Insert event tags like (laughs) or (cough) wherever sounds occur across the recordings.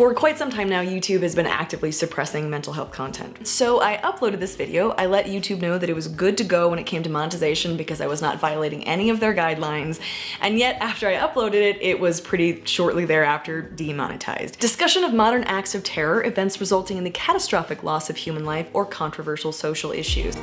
For quite some time now, YouTube has been actively suppressing mental health content. So I uploaded this video, I let YouTube know that it was good to go when it came to monetization because I was not violating any of their guidelines, and yet after I uploaded it, it was pretty shortly thereafter demonetized. Discussion of modern acts of terror, events resulting in the catastrophic loss of human life, or controversial social issues.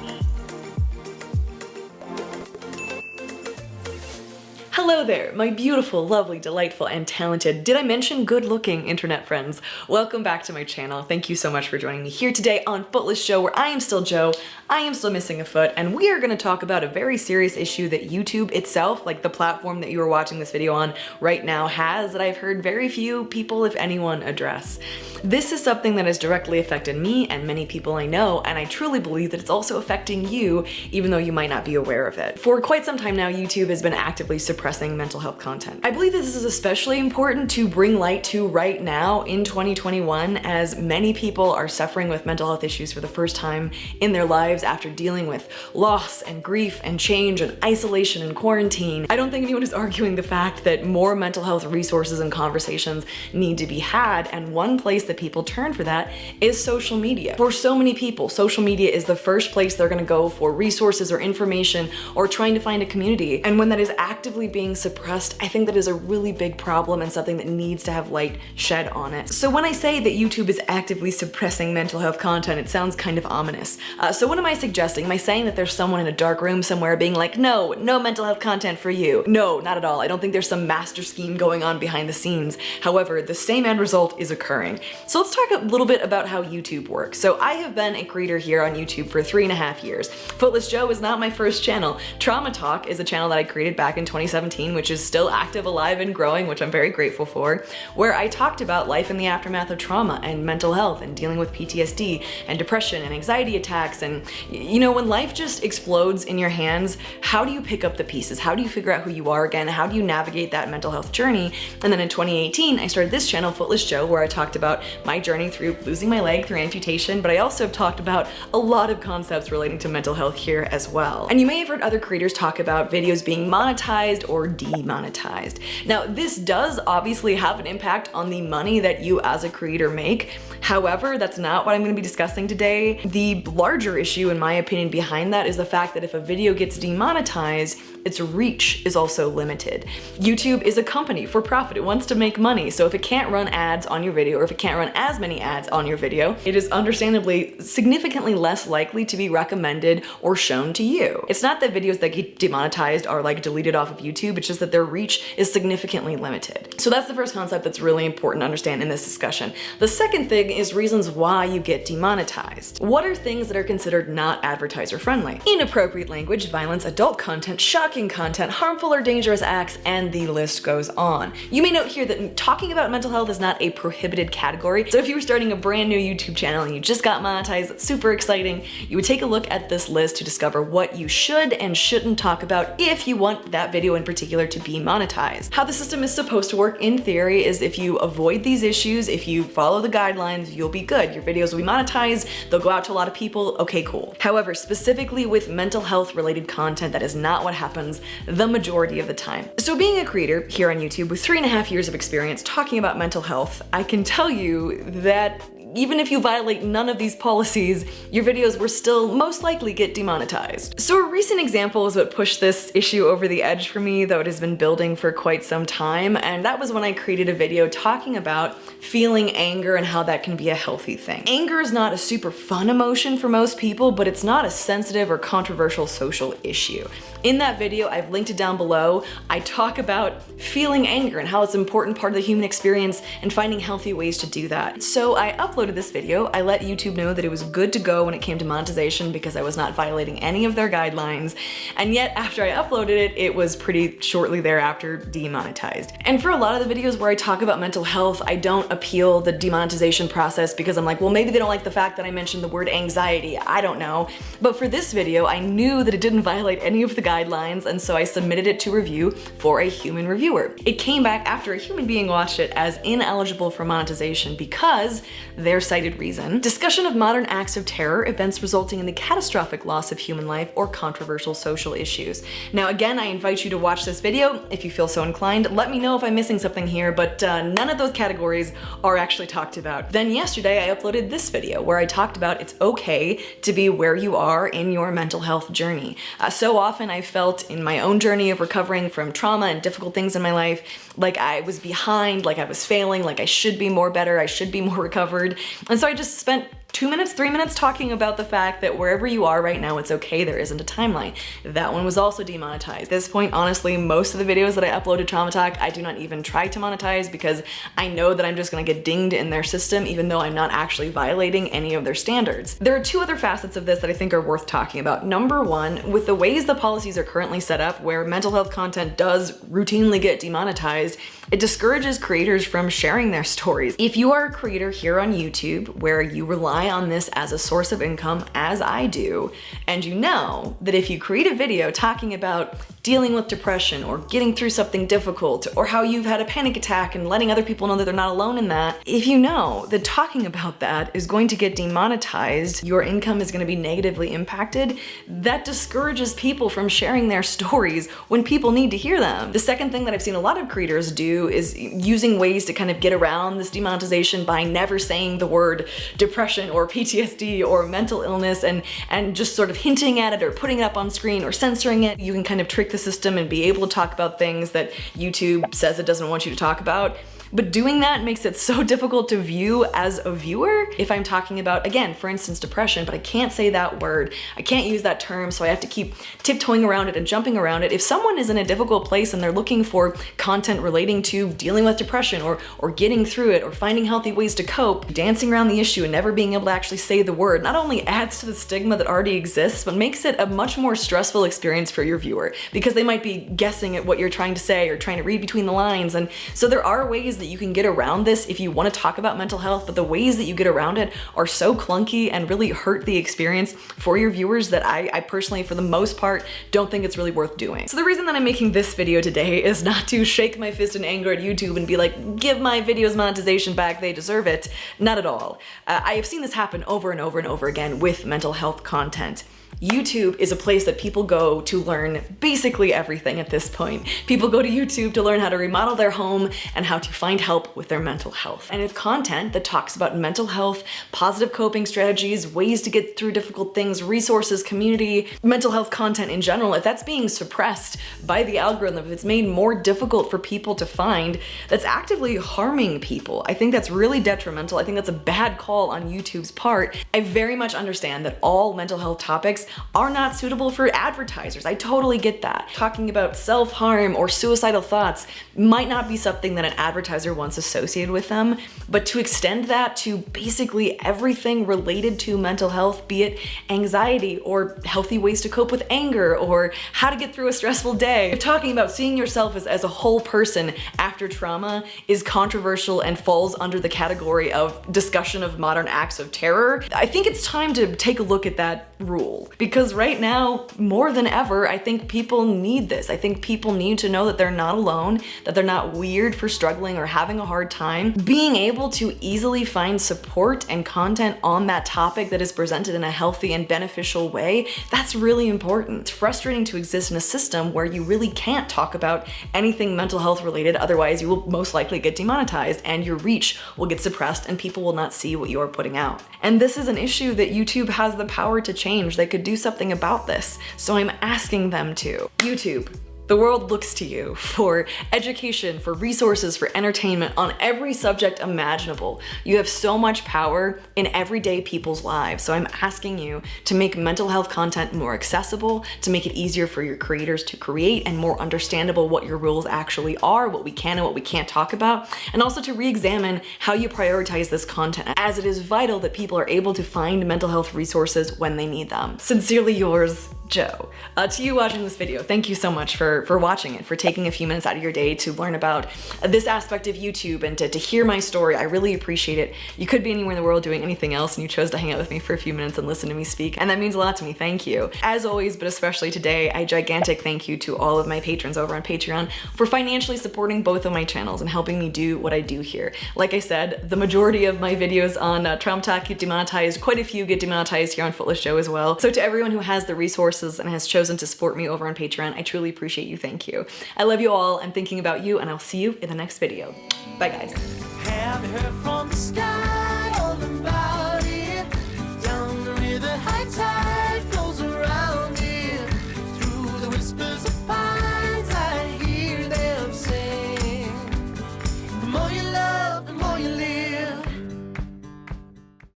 Hello there, my beautiful, lovely, delightful, and talented, did I mention good looking internet friends? Welcome back to my channel. Thank you so much for joining me here today on Footless Show, where I am still Joe, I am still missing a foot, and we are gonna talk about a very serious issue that YouTube itself, like the platform that you are watching this video on right now has that I've heard very few people, if anyone, address. This is something that has directly affected me and many people I know, and I truly believe that it's also affecting you, even though you might not be aware of it. For quite some time now, YouTube has been actively suppressing mental health content. I believe this is especially important to bring light to right now in 2021, as many people are suffering with mental health issues for the first time in their lives after dealing with loss and grief and change and isolation and quarantine. I don't think anyone is (laughs) arguing the fact that more mental health resources and conversations need to be had, and one place that people turn for that is social media. For so many people, social media is the first place they're gonna go for resources or information or trying to find a community. And when that is actively being suppressed, I think that is a really big problem and something that needs to have light shed on it. So when I say that YouTube is actively suppressing mental health content, it sounds kind of ominous. Uh, so what am I suggesting? Am I saying that there's someone in a dark room somewhere being like, no, no mental health content for you? No, not at all. I don't think there's some master scheme going on behind the scenes. However, the same end result is occurring. So let's talk a little bit about how YouTube works. So I have been a creator here on YouTube for three and a half years. Footless Joe is not my first channel. Trauma Talk is a channel that I created back in 2017, which is still active, alive, and growing, which I'm very grateful for, where I talked about life in the aftermath of trauma and mental health and dealing with PTSD and depression and anxiety attacks. And you know, when life just explodes in your hands, how do you pick up the pieces? How do you figure out who you are again? How do you navigate that mental health journey? And then in 2018, I started this channel, Footless Joe, where I talked about my journey through losing my leg through amputation, but I also have talked about a lot of concepts relating to mental health here as well. And you may have heard other creators talk about videos being monetized or demonetized. Now, this does obviously have an impact on the money that you as a creator make. However, that's not what I'm gonna be discussing today. The larger issue, in my opinion, behind that is the fact that if a video gets demonetized, its reach is also limited. YouTube is a company for profit. It wants to make money. So if it can't run ads on your video or if it can't run as many ads on your video, it is understandably significantly less likely to be recommended or shown to you. It's not that videos that get demonetized are like deleted off of YouTube. It's just that their reach is significantly limited. So that's the first concept that's really important to understand in this discussion. The second thing is reasons why you get demonetized. What are things that are considered not advertiser friendly? Inappropriate language, violence, adult content, shocking content, harmful or dangerous acts, and the list goes on. You may note here that talking about mental health is not a prohibited category, so if you were starting a brand new YouTube channel and you just got monetized, super exciting, you would take a look at this list to discover what you should and shouldn't talk about if you want that video in particular to be monetized. How the system is supposed to work in theory is if you avoid these issues, if you follow the guidelines, you'll be good. Your videos will be monetized, they'll go out to a lot of people, okay, cool. However, specifically with mental health related content, that is not what happens the majority of the time. So being a creator here on YouTube with three and a half years of experience talking about mental health, I can tell you that even if you violate none of these policies, your videos will still most likely get demonetized. So a recent example is what pushed this issue over the edge for me, though it has been building for quite some time, and that was when I created a video talking about feeling anger and how that can be a healthy thing. Anger is not a super fun emotion for most people, but it's not a sensitive or controversial social issue. In that video, I've linked it down below, I talk about feeling anger and how it's an important part of the human experience and finding healthy ways to do that. So I uploaded this video, I let YouTube know that it was good to go when it came to monetization because I was not violating any of their guidelines, and yet after I uploaded it, it was pretty shortly thereafter demonetized. And for a lot of the videos where I talk about mental health, I don't appeal the demonetization process because I'm like, well, maybe they don't like the fact that I mentioned the word anxiety, I don't know. But for this video, I knew that it didn't violate any of the guidelines, and so I submitted it to review for a human reviewer. It came back after a human being watched it as ineligible for monetization because their cited reason. Discussion of modern acts of terror, events resulting in the catastrophic loss of human life, or controversial social issues. Now again, I invite you to watch this video if you feel so inclined. Let me know if I'm missing something here, but uh, none of those categories are actually talked about. Then yesterday I uploaded this video where I talked about it's okay to be where you are in your mental health journey. Uh, so often I felt in my own journey of recovering from trauma and difficult things in my life, like I was behind, like I was failing, like I should be more better, I should be more (laughs) recovered. And so I just spent two minutes, three minutes talking about the fact that wherever you are right now, it's okay, there isn't a timeline. That one was also demonetized. At this point, honestly, most of the videos that I uploaded Trauma Talk, I do not even try to monetize because I know that I'm just gonna get dinged in their system even though I'm not actually violating any of their standards. There are two other facets of this that I think are worth talking about. Number one, with the ways the policies are currently set up where mental health content does routinely get demonetized, it discourages creators from sharing their stories. If you are a creator here on YouTube where you rely on this as a source of income, as I do, and you know that if you create a video talking about dealing with depression or getting through something difficult or how you've had a panic attack and letting other people know that they're not alone in that, if you know that talking about that is going to get demonetized, your income is going to be negatively impacted, that discourages people from sharing their (laughs) stories when people need to hear them. The second thing that I've seen a lot of creators do is using ways to kind of get around this demonetization by never saying the word depression or PTSD or mental illness and, and just sort of hinting at it or putting it up on screen or censoring it. You can kind of trick the system and be able to talk about things that YouTube says it doesn't want you to talk about. But doing that makes it so (laughs) difficult to view as a viewer if I'm talking about, again, for instance, depression, but I can't say that word. I can't use that term, so I have to keep tiptoeing around it and jumping around it. If someone is in a difficult place and they're looking for content relating to dealing with depression or, or getting through it or finding healthy ways to cope, dancing around the issue and never being able to actually say the word not only adds to the stigma that already exists, but makes it a much more stressful experience for your viewer because they might be guessing at what you're trying to say or trying to read between the lines. And so there are ways that you can get around this if you want to talk about mental health, but the ways that you get around it are so clunky and really hurt the experience for your viewers that I, I personally, for the most part, don't think it's really worth doing. So the reason that I'm making this video today (laughs) is not to shake my fist in anger at YouTube and be like, give my videos monetization back, they deserve it. Not at all. Uh, I have seen this happen over and over and over again with mental health content. YouTube is a place that people go to learn basically everything at this point. People go to YouTube to learn how to remodel their home and how to find help with their mental health. And if content that talks about mental health, positive coping strategies, ways to get through difficult things, resources, community, mental health content in general, if that's being suppressed by the algorithm, if it's made more difficult for people to find, that's actively harming people. I think that's really detrimental. I think that's a bad call on YouTube's part. I very much understand that all mental health topics are not suitable for advertisers. I totally get that. Talking about self-harm or suicidal thoughts might not be something that an advertiser wants associated with them, but to extend that to basically everything related to mental health, be it anxiety or healthy ways to cope with anger or how to get through a stressful day. Talking about seeing yourself as, as a whole person after trauma is controversial and falls under the category of discussion of modern acts of terror. I think it's time to take a look at that rule because right now, more than ever, I think people need this. I think people need to know that they're not alone, that they're not weird for struggling or having a hard time. Being able to easily find support and content on that topic that is presented in a healthy and beneficial way, that's really important. It's frustrating to exist in a system where you really can't talk about anything mental health related, otherwise you will most likely get demonetized and your reach will get suppressed and people will not see what you're putting out. And this is an issue that YouTube has the power to change. They could do something about this. So I'm asking them to. YouTube, the world looks to you for education, for resources, for entertainment on every subject imaginable. You have so much power in everyday people's lives. So I'm asking you to make mental health content more accessible, to make it easier for your creators to create and more understandable what your rules actually are, what we can and what we can't talk about, and also to re-examine how you prioritize this content as it is vital that people are able to find mental health resources when they need them. Sincerely yours, Joe. Uh, to you watching this video, thank you so much for for, watching it, for taking a few minutes out of your day to learn about this aspect of YouTube and to, to hear my story. I really appreciate it. You could be anywhere in the world doing anything else and you chose to hang out with me for a few minutes and listen to me speak, and that means a lot to me. Thank you. As always, but especially today, a gigantic thank you to all of my patrons over on Patreon for financially supporting both of my channels and helping me do what I do here. Like I said, the majority of my videos on uh, Talk get demonetized, quite a few get demonetized here on Footless Joe as well. So to everyone who has the resources and has chosen to support me over on Patreon, I truly appreciate you, thank you. I love you all, I'm thinking about you, and I'll see you in the next video. Bye guys.